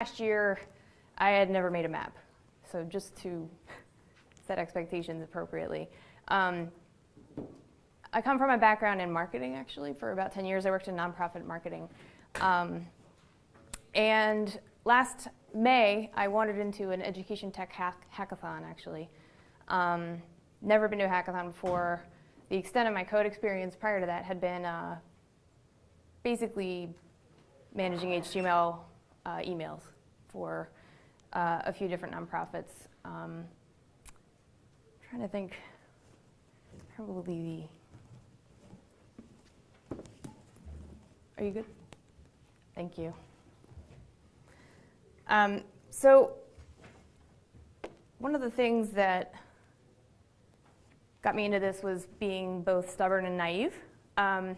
last year, I had never made a map. So just to set expectations appropriately. Um, I come from a background in marketing, actually. For about 10 years, I worked in nonprofit marketing. Um, and last May, I wandered into an education tech hack hackathon, actually. Um, never been to a hackathon before. The extent of my code experience prior to that had been uh, basically managing HTML uh, emails for uh, a few different nonprofits. Um, trying to think, probably the, are you good? Thank you. Um, so one of the things that got me into this was being both stubborn and naive. Um,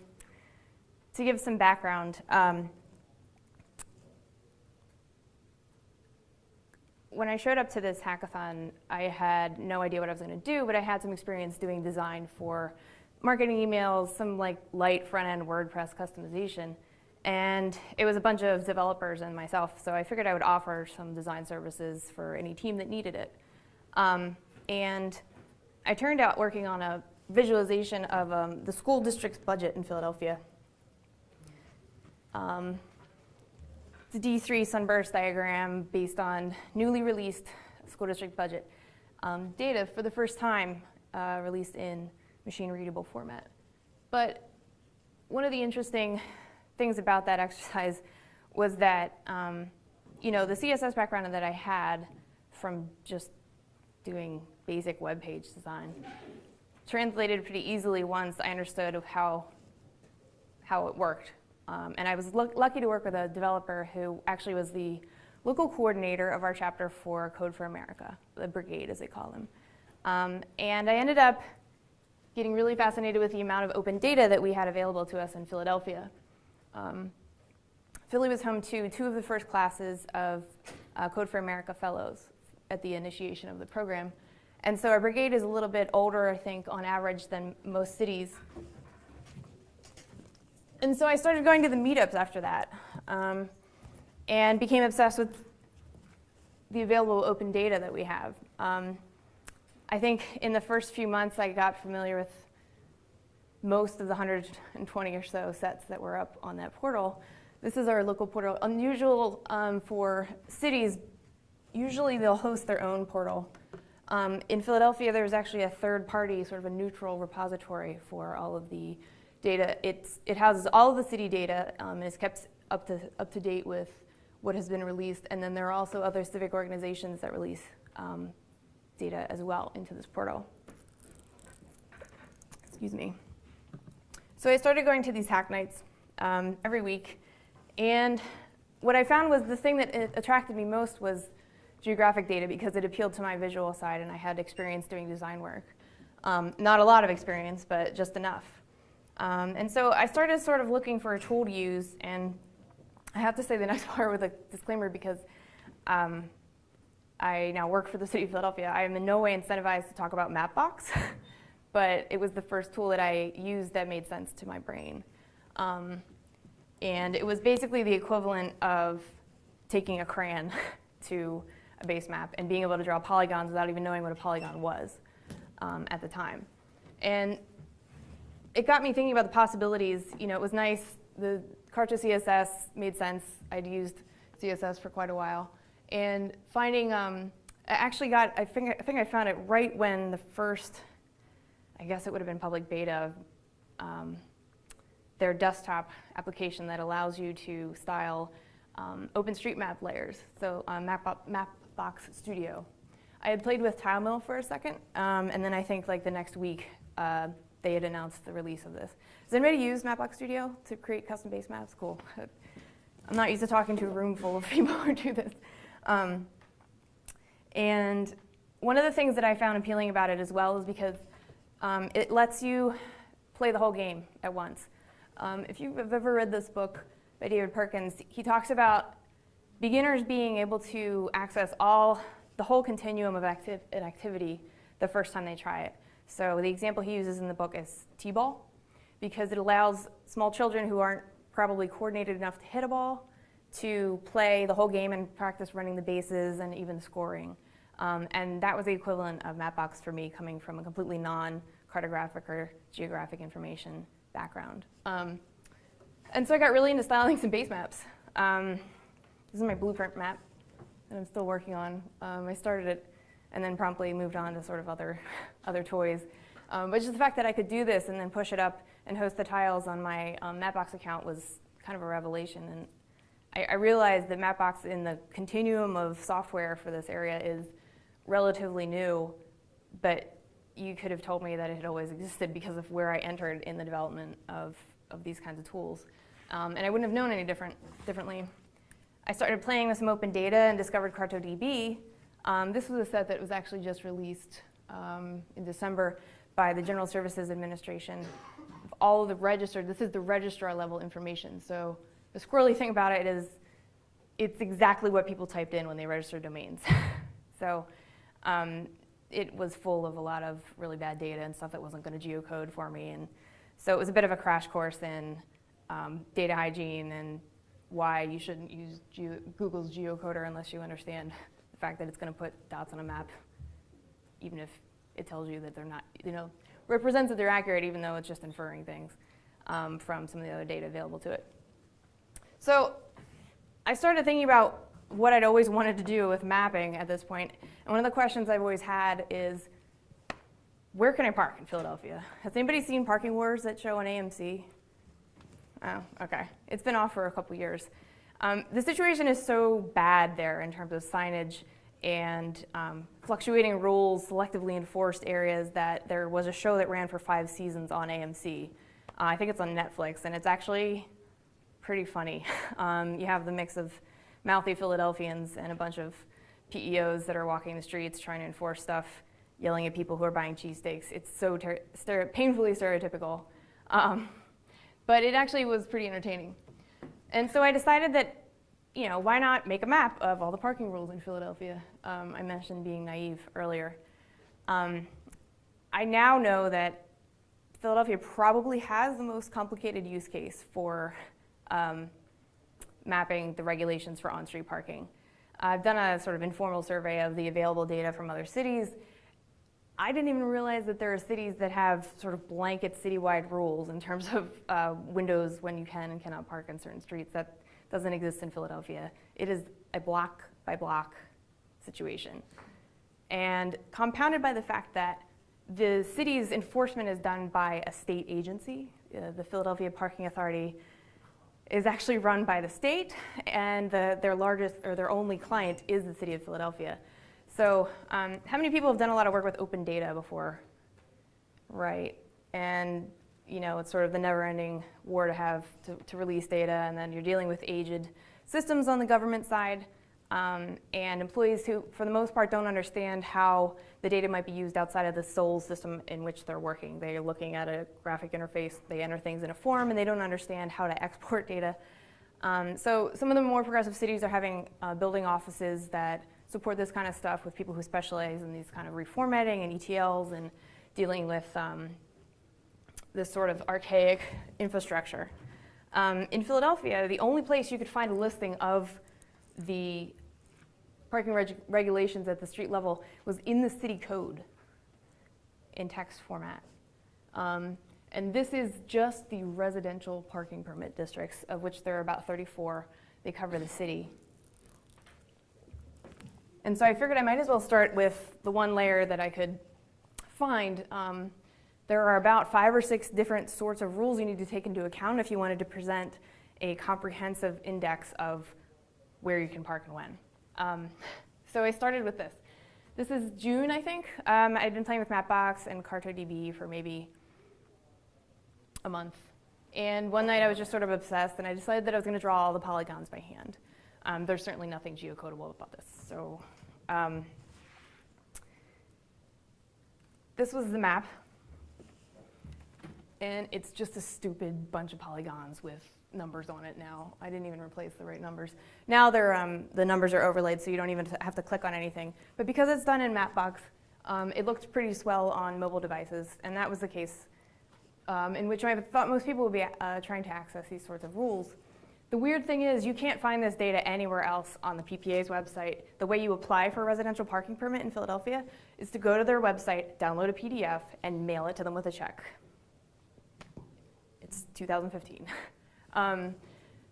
to give some background, um, when I showed up to this hackathon, I had no idea what I was going to do, but I had some experience doing design for marketing emails, some like light front-end WordPress customization. And it was a bunch of developers and myself, so I figured I would offer some design services for any team that needed it. Um, and I turned out working on a visualization of um, the school district's budget in Philadelphia. Um, the D3 sunburst diagram based on newly released school district budget um, data for the first time uh, released in machine readable format. But one of the interesting things about that exercise was that, um, you know, the CSS background that I had from just doing basic web page design translated pretty easily once I understood how, how it worked um, and I was lucky to work with a developer who actually was the local coordinator of our chapter for Code for America, the brigade as they call them. Um, and I ended up getting really fascinated with the amount of open data that we had available to us in Philadelphia. Um, Philly was home to two of the first classes of uh, Code for America fellows at the initiation of the program. And so our brigade is a little bit older, I think, on average than most cities. And so I started going to the meetups after that um, and became obsessed with the available open data that we have. Um, I think in the first few months I got familiar with most of the 120 or so sets that were up on that portal. This is our local portal. Unusual um, for cities, usually they'll host their own portal. Um, in Philadelphia, there's actually a third party, sort of a neutral repository for all of the data. It's, it houses all of the city data um, and is kept up to, up to date with what has been released. And then there are also other civic organizations that release um, data as well into this portal. Excuse me. So I started going to these hack nights um, every week. And what I found was the thing that attracted me most was geographic data because it appealed to my visual side and I had experience doing design work. Um, not a lot of experience, but just enough. Um, and so I started sort of looking for a tool to use, and I have to say the next part with a disclaimer because um, I now work for the city of Philadelphia. I am in no way incentivized to talk about Mapbox, but it was the first tool that I used that made sense to my brain. Um, and it was basically the equivalent of taking a crayon to a base map and being able to draw polygons without even knowing what a polygon was um, at the time. And it got me thinking about the possibilities. You know, it was nice. The CartoCSS made sense. I'd used CSS for quite a while. And finding, um, I actually got, I think, I think I found it right when the first, I guess it would have been public beta, um, their desktop application that allows you to style um, OpenStreetMap layers, so uh, Mapbox Studio. I had played with TileMill for a second, um, and then I think like the next week, uh, they had announced the release of this. Does anybody use Mapbox Studio to create custom base maps? Cool. I'm not used to talking to a room full of people who do this. Um, and one of the things that I found appealing about it as well is because um, it lets you play the whole game at once. Um, if you've ever read this book by David Perkins, he talks about beginners being able to access all the whole continuum of an activity the first time they try it. So the example he uses in the book is t-ball because it allows small children who aren't probably coordinated enough to hit a ball to play the whole game and practice running the bases and even scoring. Um, and that was the equivalent of Mapbox for me, coming from a completely non-cartographic or geographic information background. Um, and so I got really into styling some base maps. Um, this is my blueprint map that I'm still working on. Um, I started it and then promptly moved on to sort of other, other toys. Um, but just the fact that I could do this and then push it up and host the tiles on my um, Mapbox account was kind of a revelation. And I, I, realized that Mapbox in the continuum of software for this area is relatively new, but you could have told me that it had always existed because of where I entered in the development of, of these kinds of tools. Um, and I wouldn't have known any different, differently. I started playing with some open data and discovered CartoDB. Um, this was a set that was actually just released um, in December by the General Services Administration. All of the registered, this is the registrar level information. So the squirrely thing about it is it's exactly what people typed in when they registered domains. so um, it was full of a lot of really bad data and stuff that wasn't going to geocode for me. And so it was a bit of a crash course in um, data hygiene and why you shouldn't use Google's geocoder unless you understand fact that it's going to put dots on a map, even if it tells you that they're not, you know, represents that they're accurate even though it's just inferring things um, from some of the other data available to it. So I started thinking about what I'd always wanted to do with mapping at this point. And one of the questions I've always had is, where can I park in Philadelphia? Has anybody seen Parking Wars that show on AMC? Oh, okay. It's been off for a couple years. Um, the situation is so bad there in terms of signage and um, fluctuating rules, selectively enforced areas, that there was a show that ran for five seasons on AMC. Uh, I think it's on Netflix, and it's actually pretty funny. Um, you have the mix of mouthy Philadelphians and a bunch of PEOs that are walking the streets trying to enforce stuff, yelling at people who are buying cheesesteaks. It's so painfully stereotypical. Um, but it actually was pretty entertaining. And so I decided that you know, why not make a map of all the parking rules in Philadelphia? Um, I mentioned being naive earlier. Um, I now know that Philadelphia probably has the most complicated use case for um, mapping the regulations for on-street parking. I've done a sort of informal survey of the available data from other cities. I didn't even realize that there are cities that have sort of blanket citywide rules in terms of uh, windows when you can and cannot park on certain streets. That doesn't exist in Philadelphia. It is a block by block situation. And compounded by the fact that the city's enforcement is done by a state agency, uh, the Philadelphia Parking Authority is actually run by the state, and the, their largest or their only client is the city of Philadelphia. So, um, how many people have done a lot of work with open data before? Right. And you know, it's sort of the never-ending war to have to, to, release data, and then you're dealing with aged systems on the government side, um, and employees who, for the most part, don't understand how the data might be used outside of the sole system in which they're working. They're looking at a graphic interface, they enter things in a form, and they don't understand how to export data. Um, so some of the more progressive cities are having uh, building offices that support this kind of stuff with people who specialize in these kind of reformatting and ETLs and dealing with um, this sort of archaic infrastructure. Um, in Philadelphia, the only place you could find a listing of the parking reg regulations at the street level was in the city code in text format. Um, and this is just the residential parking permit districts, of which there are about 34. They cover the city. And so I figured I might as well start with the one layer that I could find. Um, there are about five or six different sorts of rules you need to take into account if you wanted to present a comprehensive index of where you can park and when. Um, so I started with this. This is June, I think. Um, I'd been playing with Mapbox and CartoDB for maybe a month. And one night I was just sort of obsessed, and I decided that I was going to draw all the polygons by hand. Um, there's certainly nothing geocodable about this. So um, this was the map and it's just a stupid bunch of polygons with numbers on it now. I didn't even replace the right numbers. Now they're, um, the numbers are overlaid, so you don't even have to click on anything. But because it's done in Mapbox, um, it looked pretty swell on mobile devices, and that was the case um, in which I thought most people would be uh, trying to access these sorts of rules. The weird thing is you can't find this data anywhere else on the PPA's website. The way you apply for a residential parking permit in Philadelphia is to go to their website, download a PDF, and mail it to them with a check. It's 2015. Um,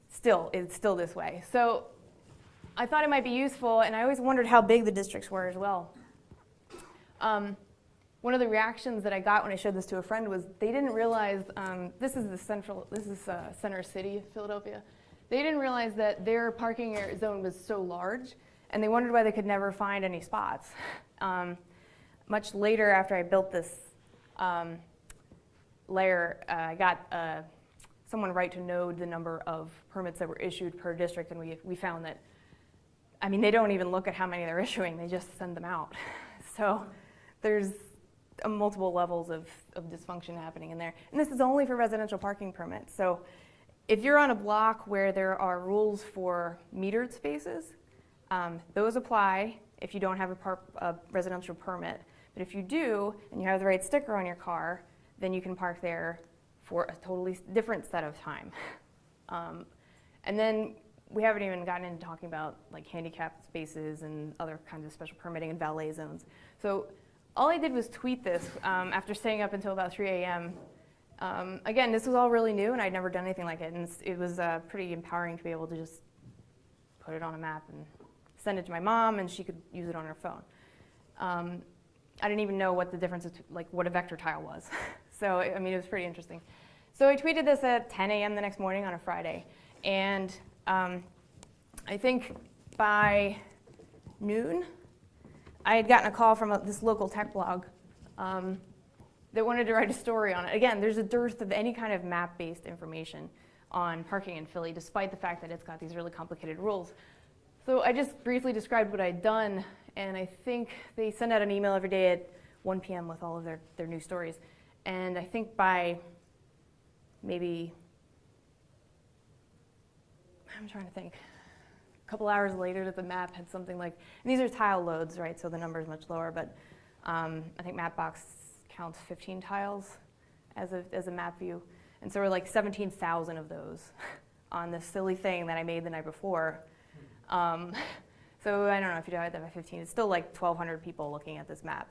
still, it's still this way. So I thought it might be useful, and I always wondered how big the districts were as well. Um, one of the reactions that I got when I showed this to a friend was they didn't realize um, this is the central, this is uh, center city, of Philadelphia. They didn't realize that their parking zone was so large, and they wondered why they could never find any spots. Um, much later, after I built this um, layer, uh, I got uh, someone right to know the number of permits that were issued per district, and we, we found that, I mean, they don't even look at how many they're issuing, they just send them out. So there's uh, multiple levels of, of dysfunction happening in there. And this is only for residential parking permits. So if you're on a block where there are rules for metered spaces, um, those apply if you don't have a, a residential permit. But if you do, and you have the right sticker on your car, then you can park there for a totally different set of time. Um, and then we haven't even gotten into talking about like handicapped spaces and other kinds of special permitting and valet zones. So all I did was tweet this um, after staying up until about 3 a.m. Um, again, this was all really new, and I'd never done anything like it, and it was uh, pretty empowering to be able to just put it on a map and send it to my mom, and she could use it on her phone. Um, I didn't even know what the difference, like what a vector tile was. so I mean, it was pretty interesting. So I tweeted this at 10 a.m. the next morning on a Friday, and um, I think by noon, I had gotten a call from a, this local tech blog um, that wanted to write a story on it. Again, there's a dearth of any kind of map-based information on parking in Philly, despite the fact that it's got these really complicated rules. So I just briefly described what I'd done, and I think they send out an email every day at 1 p.m. with all of their, their new stories. And I think by maybe, I'm trying to think, a couple hours later that the map had something like, and these are tile loads, right, so the number is much lower, but um, I think Mapbox counts 15 tiles as a, as a map view. And so we're like 17,000 of those on this silly thing that I made the night before. Um, so I don't know if you divide that by 15, it's still like 1,200 people looking at this map.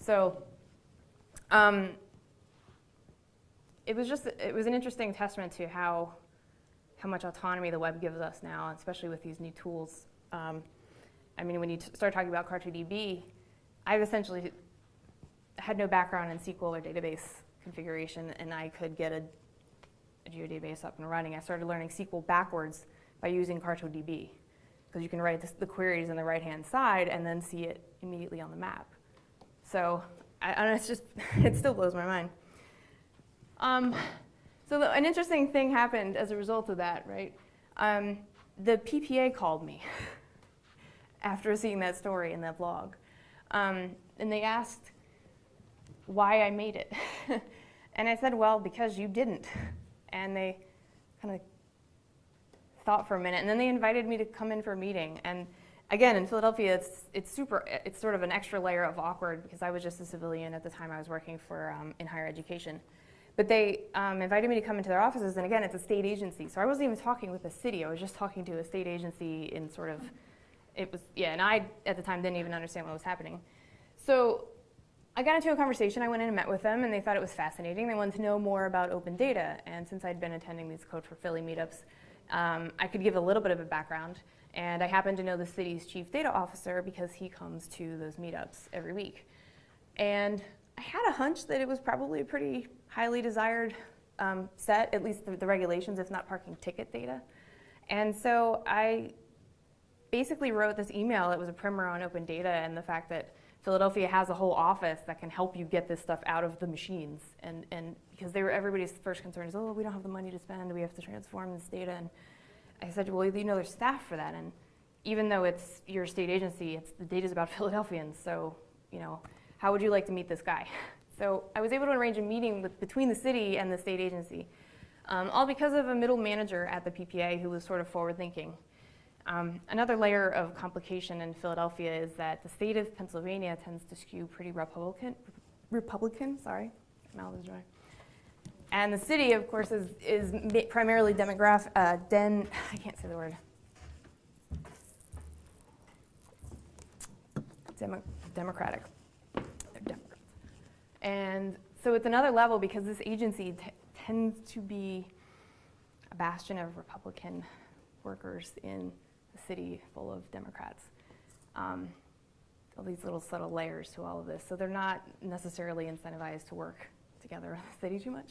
So um, it was just, it was an interesting testament to how, how much autonomy the web gives us now, especially with these new tools. Um, I mean, when you start talking about CartoDB, I've essentially had no background in SQL or database configuration, and I could get a, a geodatabase up and running. I started learning SQL backwards by using CartoDB, because you can write the queries on the right-hand side and then see it immediately on the map. So I, and it's just, it still blows my mind. Um, so the, an interesting thing happened as a result of that, right? Um, the PPA called me after seeing that story in that blog. Um, and they asked why I made it. and I said, well, because you didn't. And they kind of thought for a minute. And then they invited me to come in for a meeting. And again, in Philadelphia, it's, it's super, it's sort of an extra layer of awkward because I was just a civilian at the time I was working for um, in higher education. But they um, invited me to come into their offices, and again, it's a state agency. So I wasn't even talking with the city. I was just talking to a state agency in sort of, it was, yeah, and I, at the time, didn't even understand what was happening. So I got into a conversation. I went in and met with them, and they thought it was fascinating. They wanted to know more about open data. And since I'd been attending these Code for Philly meetups, um, I could give a little bit of a background. And I happen to know the city's chief data officer because he comes to those meetups every week. And I had a hunch that it was probably a pretty highly desired um, set, at least the, the, regulations, if not parking ticket data. And so I basically wrote this email. It was a primer on open data and the fact that Philadelphia has a whole office that can help you get this stuff out of the machines. And, and because they were everybody's first concern is, oh, we don't have the money to spend. We have to transform this data. And I said, well, you know, there's staff for that. And even though it's your state agency, it's the data's about Philadelphians. So, you know, how would you like to meet this guy? So I was able to arrange a meeting with, between the city and the state agency, um, all because of a middle manager at the PPA who was sort of forward thinking. Um, another layer of complication in Philadelphia is that the state of Pennsylvania tends to skew pretty Republican. Republican, sorry, mouth is dry. and the city, of course, is, is primarily demographic, uh, den, I can't say the word. Demo- democratic. And so it's another level because this agency tends to be a bastion of Republican workers in city full of Democrats. Um, all these little subtle layers to all of this. So they're not necessarily incentivized to work together in the city too much.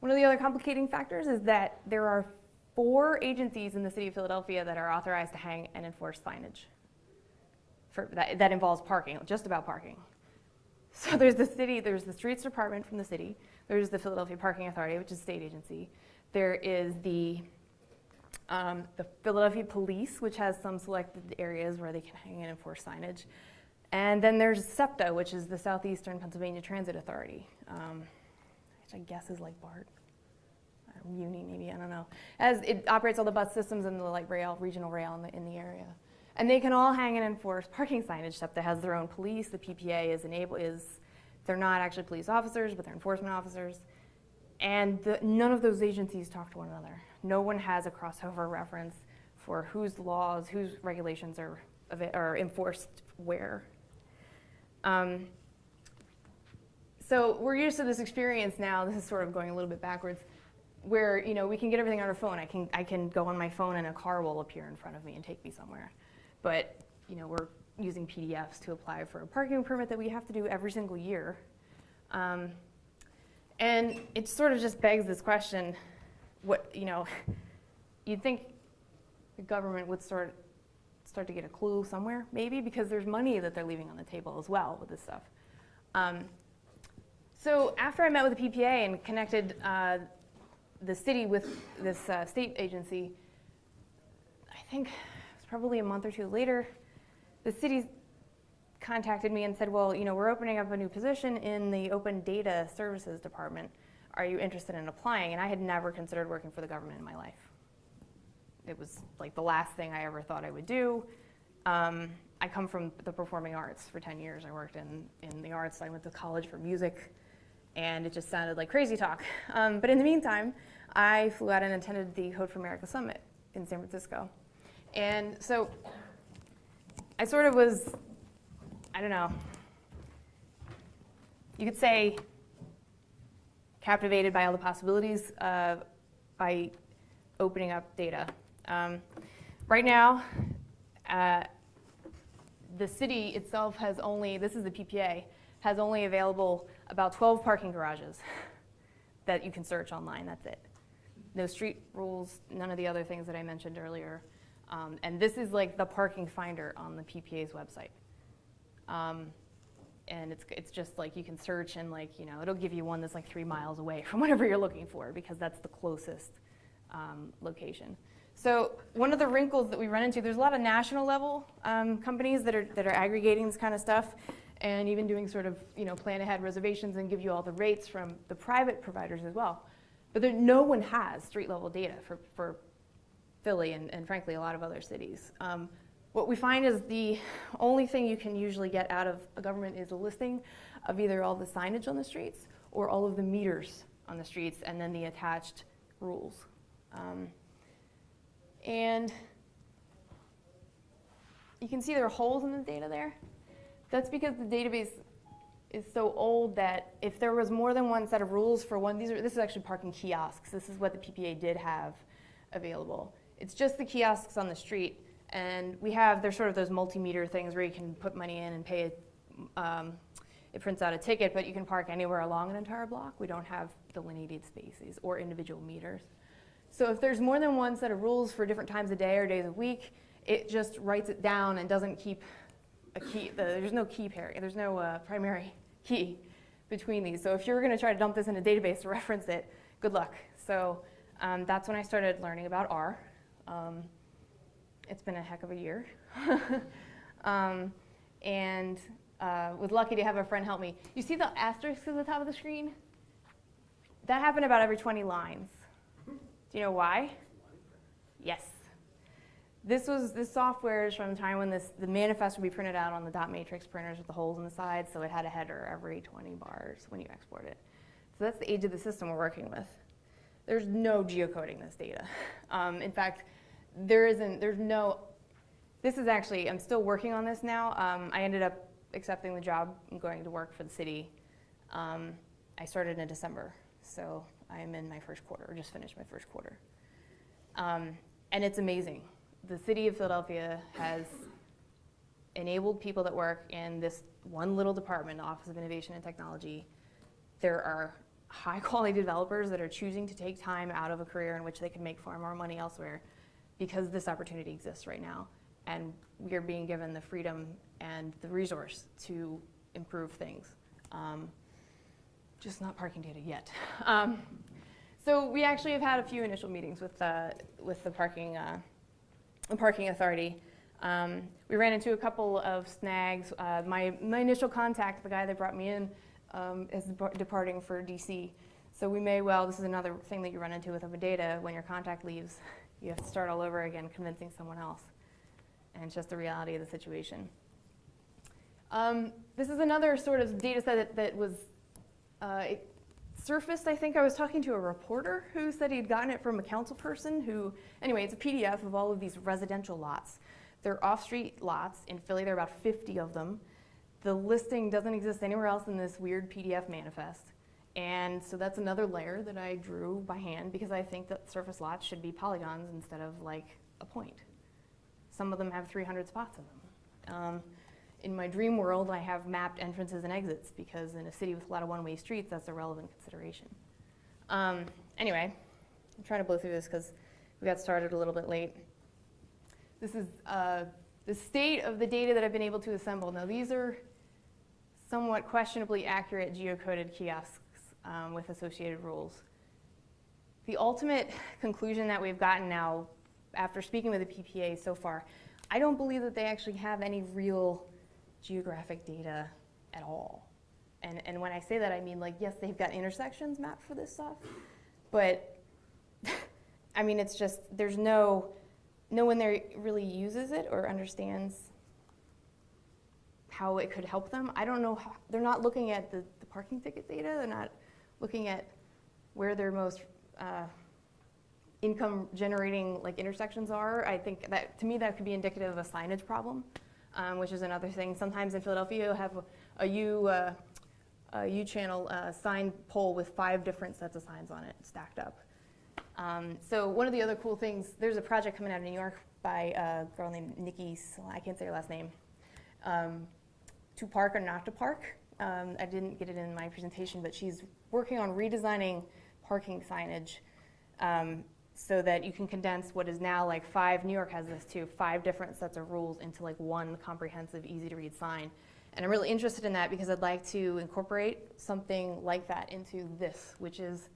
One of the other complicating factors is that there are four agencies in the city of Philadelphia that are authorized to hang and enforce signage. For, that, that involves parking, just about parking. So there's the city, there's the streets department from the city, there's the Philadelphia Parking Authority, which is a state agency. There is the um, the Philadelphia Police, which has some selected areas where they can hang and enforce signage. And then there's SEPTA, which is the Southeastern Pennsylvania Transit Authority, um, which I guess is like BART, or Muni maybe, I don't know. As it operates all the bus systems and the light rail, regional rail in the, in the area. And they can all hang and enforce parking signage. SEPTA has their own police. The PPA is enable is they're not actually police officers, but they're enforcement officers. And the, none of those agencies talk to one another. No one has a crossover reference for whose laws, whose regulations are, are enforced where. Um, so we're used to this experience now. This is sort of going a little bit backwards, where you know we can get everything on our phone. I can I can go on my phone and a car will appear in front of me and take me somewhere. But you know we're using PDFs to apply for a parking permit that we have to do every single year. Um, and it sort of just begs this question, what, you know, you'd think the government would start, start to get a clue somewhere, maybe, because there's money that they're leaving on the table as well with this stuff. Um, so after I met with the PPA and connected uh, the city with this uh, state agency, I think it was probably a month or two later, the city contacted me and said, well, you know, we're opening up a new position in the open data services department. Are you interested in applying? And I had never considered working for the government in my life. It was like the last thing I ever thought I would do. Um, I come from the performing arts for 10 years. I worked in, in the arts. I went to college for music, and it just sounded like crazy talk. Um, but in the meantime, I flew out and attended the Code for America Summit in San Francisco. And so I sort of was I don't know. You could say captivated by all the possibilities uh, by opening up data. Um, right now, uh, the city itself has only, this is the PPA, has only available about 12 parking garages that you can search online, that's it. No street rules, none of the other things that I mentioned earlier. Um, and this is like the parking finder on the PPA's website. Um, and it's, it's just like you can search and like, you know, it'll give you one that's like three miles away from whatever you're looking for because that's the closest um, location. So one of the wrinkles that we run into, there's a lot of national level um, companies that are, that are aggregating this kind of stuff and even doing sort of, you know, plan ahead reservations and give you all the rates from the private providers as well. But there, no one has street level data for, for Philly and, and frankly a lot of other cities. Um, what we find is the only thing you can usually get out of a government is a listing of either all the signage on the streets or all of the meters on the streets and then the attached rules. Um, and you can see there are holes in the data there. That's because the database is so old that if there was more than one set of rules for one, these are, this is actually parking kiosks. This is what the PPA did have available. It's just the kiosks on the street and we have, there's sort of those multimeter things where you can put money in and pay it. Um, it prints out a ticket, but you can park anywhere along an entire block. We don't have delineated spaces or individual meters. So if there's more than one set of rules for different times of day or days of week, it just writes it down and doesn't keep a key. The, there's no key pair. There's no uh, primary key between these. So if you're going to try to dump this in a database to reference it, good luck. So um, that's when I started learning about R. Um, it's been a heck of a year. um, and uh, was lucky to have a friend help me. You see the asterisk at the top of the screen? That happened about every 20 lines. Do you know why? Yes. This was this software is from the time when this the manifest would be printed out on the dot matrix printers with the holes in the sides, so it had a header every 20 bars when you export it. So that's the age of the system we're working with. There's no geocoding this data. Um, in fact, there isn't, there's no, this is actually, I'm still working on this now. Um, I ended up accepting the job and going to work for the city. Um, I started in December, so I am in my first quarter, or just finished my first quarter. Um, and it's amazing. The city of Philadelphia has enabled people that work in this one little department, Office of Innovation and Technology. There are high quality developers that are choosing to take time out of a career in which they can make far more money elsewhere because this opportunity exists right now. And we are being given the freedom and the resource to improve things. Um, just not parking data yet. Um, so we actually have had a few initial meetings with, uh, with the parking, uh, parking authority. Um, we ran into a couple of snags. Uh, my, my initial contact, the guy that brought me in, um, is departing for DC. So we may well, this is another thing that you run into with open data, when your contact leaves, you have to start all over again convincing someone else. And it's just the reality of the situation. Um, this is another sort of data set that, that was uh, surfaced, I think I was talking to a reporter who said he'd gotten it from a council person who, anyway, it's a PDF of all of these residential lots. They're off-street lots. In Philly, there are about 50 of them. The listing doesn't exist anywhere else in this weird PDF manifest. And so that's another layer that I drew by hand because I think that surface lots should be polygons instead of like a point. Some of them have 300 spots in them. Um, in my dream world, I have mapped entrances and exits because in a city with a lot of one-way streets, that's a relevant consideration. Um, anyway, I'm trying to blow through this because we got started a little bit late. This is uh, the state of the data that I've been able to assemble. Now these are somewhat questionably accurate geocoded kiosks um, with associated rules. The ultimate conclusion that we've gotten now after speaking with the PPA so far, I don't believe that they actually have any real geographic data at all. And, and when I say that, I mean like, yes, they've got intersections mapped for this stuff, but I mean, it's just, there's no, no one there really uses it or understands how it could help them. I don't know, how, they're not looking at the, the parking ticket data, they're not looking at where their most uh, income generating like intersections are. I think that, to me, that could be indicative of a signage problem um, which is another thing. Sometimes in Philadelphia, you'll have a, a U, uh, a U channel uh, sign pole with five different sets of signs on it stacked up. Um, so one of the other cool things, there's a project coming out of New York by a girl named Nikki, I can't say her last name, um, to park or not to park. Um, I didn't get it in my presentation, but she's working on redesigning parking signage um, so that you can condense what is now like five, New York has this too, five different sets of rules into like one comprehensive, easy to read sign. And I'm really interested in that because I'd like to incorporate something like that into this, which is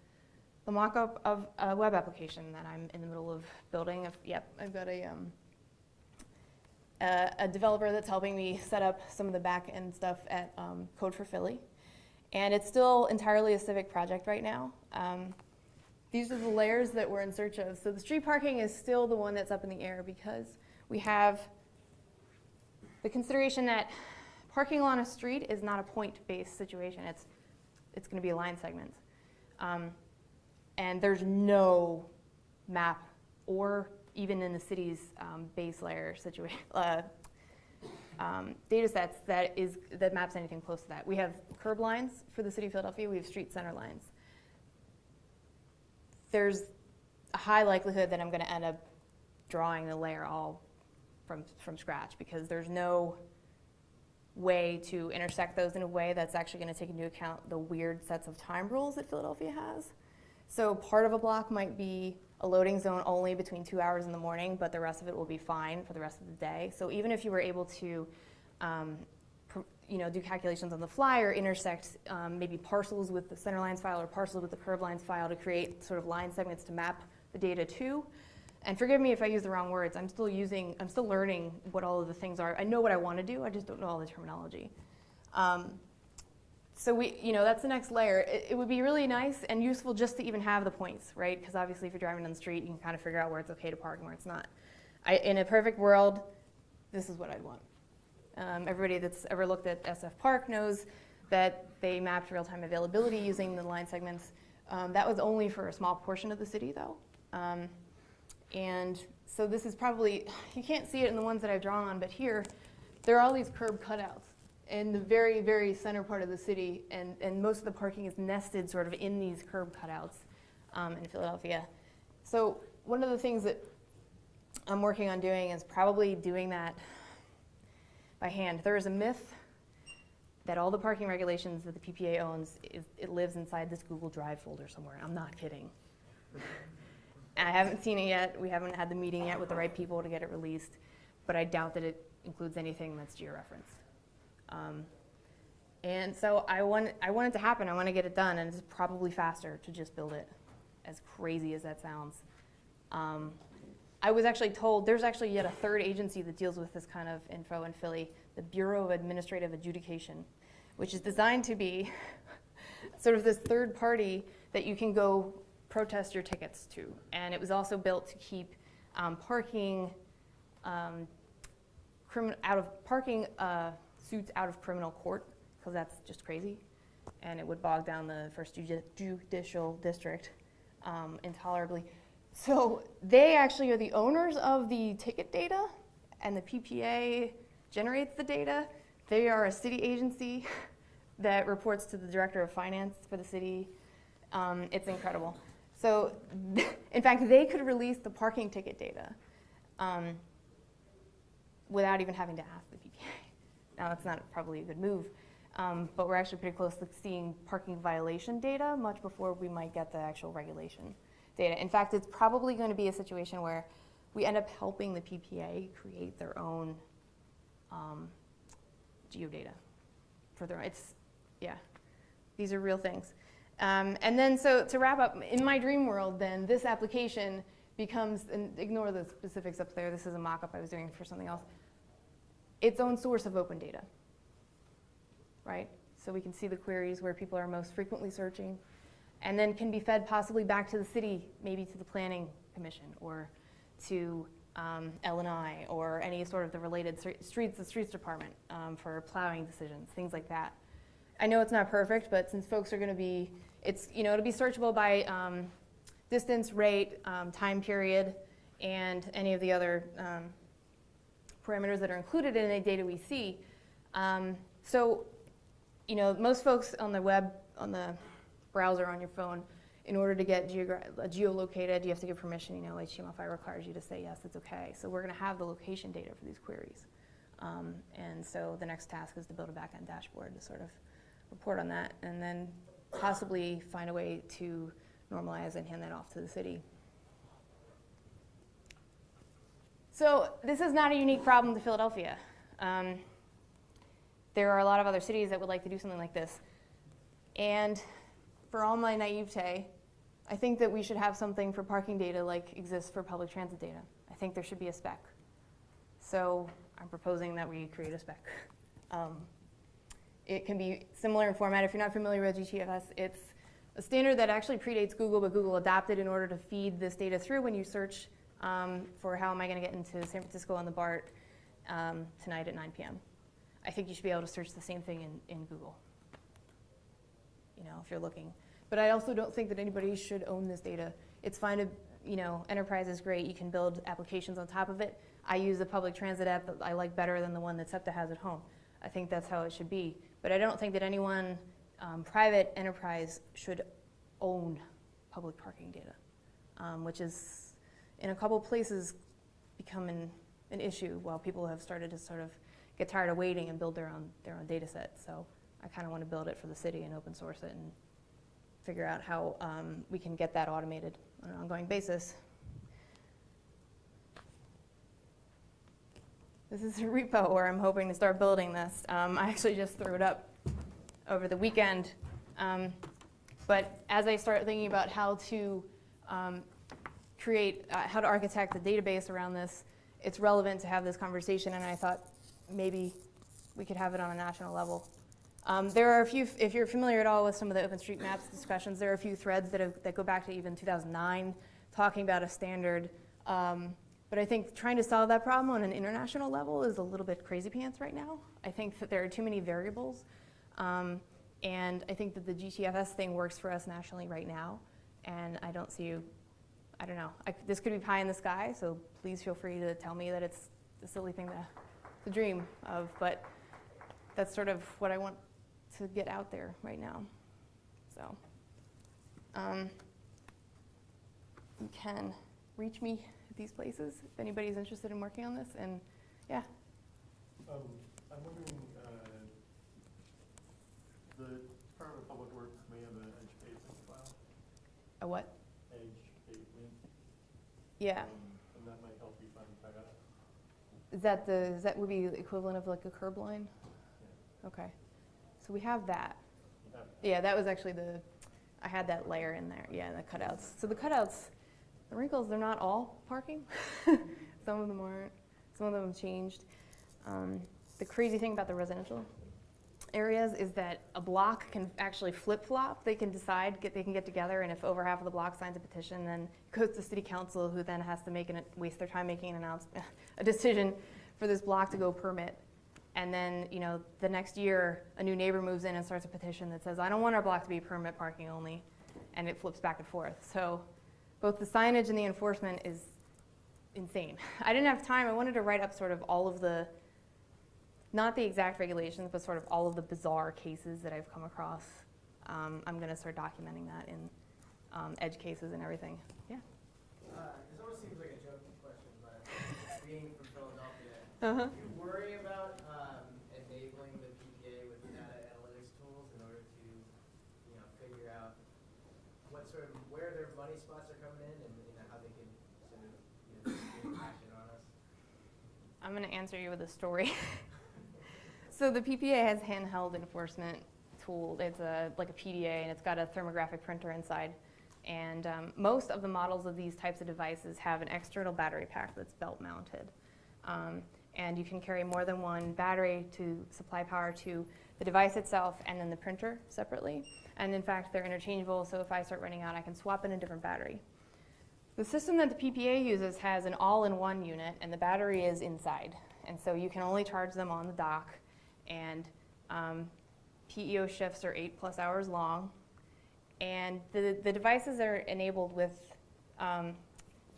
the mock-up of a web application that I'm in the middle of building. I've, yep, I've got a, um, a, a, developer that's helping me set up some of the back-end stuff at um, Code for Philly. And it's still entirely a civic project right now. Um, these are the layers that we're in search of. So the street parking is still the one that's up in the air because we have the consideration that parking along a street is not a point-based situation. It's, it's going to be a line segment. Um, and there's no map or even in the city's um, base layer situation, uh, um, data sets that, is, that maps anything close to that. We have curb lines for the city of Philadelphia. We have street center lines there's a high likelihood that I'm going to end up drawing the layer all from, from scratch because there's no way to intersect those in a way that's actually going to take into account the weird sets of time rules that Philadelphia has. So part of a block might be a loading zone only between two hours in the morning, but the rest of it will be fine for the rest of the day. So even if you were able to um, you know, do calculations on the fly or intersect um, maybe parcels with the center lines file or parcels with the curb lines file to create sort of line segments to map the data to. And forgive me if I use the wrong words. I'm still using, I'm still learning what all of the things are. I know what I want to do. I just don't know all the terminology. Um, so we, you know, that's the next layer. It, it, would be really nice and useful just to even have the points, right? Because obviously if you're driving down the street, you can kind of figure out where it's okay to park and where it's not. I, in a perfect world, this is what I'd want. Um, everybody that's ever looked at SF Park knows that they mapped real-time availability using the line segments. Um, that was only for a small portion of the city, though. Um, and so this is probably, you can't see it in the ones that I've drawn on, but here, there are all these curb cutouts in the very, very center part of the city, and, and most of the parking is nested sort of in these curb cutouts um, in Philadelphia. So one of the things that I'm working on doing is probably doing that by hand. There is a myth that all the parking regulations that the PPA owns, is, it lives inside this Google Drive folder somewhere. I'm not kidding. I haven't seen it yet. We haven't had the meeting yet with the right people to get it released, but I doubt that it includes anything that's georeferenced. Um, and so I want, I want it to happen. I want to get it done, and it's probably faster to just build it, as crazy as that sounds. Um, I was actually told there's actually yet a third agency that deals with this kind of info in Philly, the Bureau of Administrative Adjudication, which is designed to be sort of this third party that you can go protest your tickets to. And it was also built to keep um, parking um, out of parking uh, suits out of criminal court because that's just crazy, and it would bog down the first judicial district um, intolerably. So they actually are the owners of the ticket data, and the PPA generates the data. They are a city agency that reports to the director of finance for the city. Um, it's incredible. So, in fact, they could release the parking ticket data um, without even having to ask. Now, that's not probably a good move, um, but we're actually pretty close to seeing parking violation data much before we might get the actual regulation data. In fact, it's probably going to be a situation where we end up helping the PPA create their own um, geodata for their. It's yeah, these are real things. Um, and then, so to wrap up, in my dream world, then this application becomes, and ignore the specifics up there, this is a mock-up I was doing for something else, its own source of open data, right? So we can see the queries where people are most frequently searching, and then can be fed possibly back to the city, maybe to the planning commission, or to um, L&I, or any sort of the related streets, the streets department um, for plowing decisions, things like that. I know it's not perfect, but since folks are going to be, it's, you know, it'll be searchable by um, distance, rate, um, time period, and any of the other um, parameters that are included in any data we see. Um, so, you know, most folks on the web, on the browser on your phone, in order to get geolocated, you have to give permission. You know, HTML5 requires you to say yes, it's okay. So we're going to have the location data for these queries. Um, and so the next task is to build a backend dashboard to sort of report on that, and then possibly find a way to normalize and hand that off to the city. So this is not a unique problem to Philadelphia. Um, there are a lot of other cities that would like to do something like this. And for all my naivete, I think that we should have something for parking data like exists for public transit data. I think there should be a spec. So I'm proposing that we create a spec. Um, it can be similar in format. If you're not familiar with GTFS, it's a standard that actually predates Google, but Google adopted in order to feed this data through when you search um, for how am I going to get into San Francisco on the BART um, tonight at 9 p.m. I think you should be able to search the same thing in, in Google, you know, if you're looking. But I also don't think that anybody should own this data. It's fine to, you know, enterprise is great. You can build applications on top of it. I use a public transit app that I like better than the one that SEPTA has at home. I think that's how it should be. But I don't think that anyone, um, private enterprise, should own public parking data, um, which is in a couple places become an, an issue while people have started to sort of get tired of waiting and build their own, their own data set. So I kind of want to build it for the city and open source it and figure out how um, we can get that automated on an ongoing basis. This is a repo where I'm hoping to start building this. Um, I actually just threw it up over the weekend. Um, but as I start thinking about how to um, create, uh, how to architect the database around this, it's relevant to have this conversation, and I thought maybe we could have it on a national level. Um, there are a few, if you're familiar at all with some of the OpenStreetMaps discussions, there are a few threads that, have, that go back to even 2009 talking about a standard um, but I think trying to solve that problem on an international level is a little bit crazy pants right now. I think that there are too many variables. Um, And I think that the GTFS thing works for us nationally right now. And I don't see I don't know, I, this could be pie in the sky, so please feel free to tell me that it's a silly thing to, to dream of. But that's sort of what I want to get out there right now. So um, you can reach me at these places if anybody's interested in working on this. And yeah, Um, I'm wondering, uh, the Department of Public Works may have an edge pavement file, a what? Yeah. um, And that might help you find. Is that the, is that would be the equivalent of like a curb line? Okay. So we have that. Have, Yeah, that was actually the, I had that layer in there, yeah, the cutouts. So the cutouts, the wrinkles, they're not all parking. Some of them aren't, some of them have changed. Um, The crazy thing about the residential areas is that a block can actually flip-flop. They can decide, get, they can get together, and if over half of the block signs a petition, then it goes to city council, who then has to make an, waste their time making an announcement, a decision for this block to go permit. And then, you know, the next year, a new neighbor moves in and starts a petition that says, I don't want our block to be permit parking only, and it flips back and forth. So both the signage and the enforcement is insane. I didn't have time, I wanted to write up sort of all of the, not the exact regulations, but sort of all of the bizarre cases that I've come across. Um, I'm gonna start documenting that in um, edge cases and everything. Yeah. Uh, This almost seems like a joking question, but being from Philadelphia, Uh-huh. do you worry about um, enabling the PPA with data analytics tools in order to, you know, figure out what sort of, where their money spots are coming in and, you know, how they can sort of, you know, action on us? I'm going to answer you with a story. so the PPA has handheld enforcement tool. It's a like a PDA, and it's got a thermographic printer inside. And um, most of the models of these types of devices have an external battery pack that's belt mounted. Um, and you can carry more than one battery to supply power to the device itself and then the printer separately. And in fact, they're interchangeable, so if I start running out, I can swap in a different battery. The system that the PPA uses has an all-in-one unit, and the battery is inside. And so you can only charge them on the dock, and um, PEO shifts are eight plus hours long. And the, the devices are enabled with um,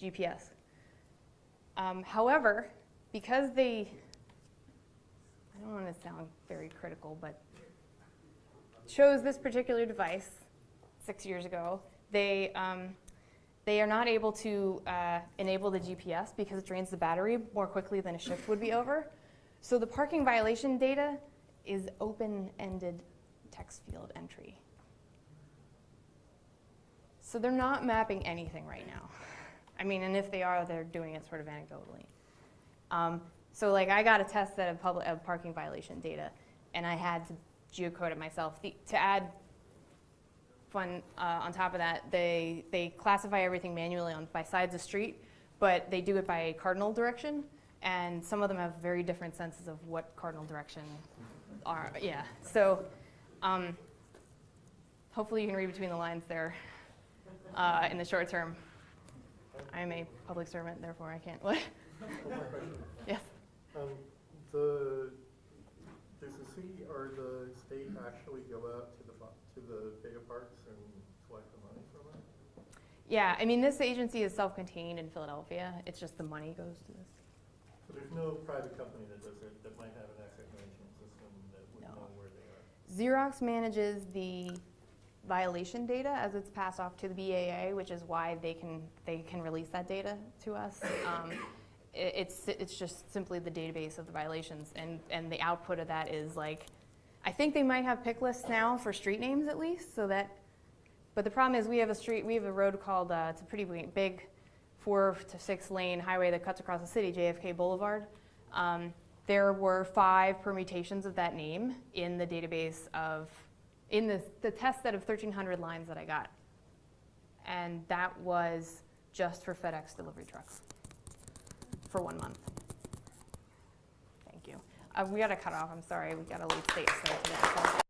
GPS. Um, however, because they, I don't want to sound very critical, but chose this particular device six years ago, they, um, they are not able to uh, enable the GPS because it drains the battery more quickly than a shift would be over. So the parking violation data is open-ended text field entry. So they're not mapping anything right now. I mean, and if they are, they're doing it sort of anecdotally. Um, so like I got a test set of, public, of parking violation data, and I had to geocode it myself. The, to add fun uh, on top of that, they, they classify everything manually on, by sides of street, but they do it by cardinal direction, and some of them have very different senses of what cardinal direction are. Yeah, so um, hopefully you can read between the lines there uh, in the short term. I'm a public servant, therefore I can't. What? One more question. yes. Um, the, does the city or the state actually go out to the, to the bigger parks and collect the money from it? Yeah, I mean, this agency is self-contained in Philadelphia. It's just the money goes to this. There's no private company that does it, that might have an asset management system that would No. know where they are? Xerox manages the violation data as it's passed off to the PPA, which is why they can, they can release that data to us. Um, i- It's, it's just simply the database of the violations, and, and the output of that is like, I think they might have pick lists now for street names at least, so that, but the problem is we have a street, we have a road called, uh, it's a pretty big- big four to six lane highway that cuts across the city, JFK Boulevard. Um, There were five permutations of that name in the database of, in the, the test set of 1,300 lines that I got. And that was just for FedEx delivery trucks for one month. Thank you. Uh, we got to cut off, I'm sorry, we got late state today. so-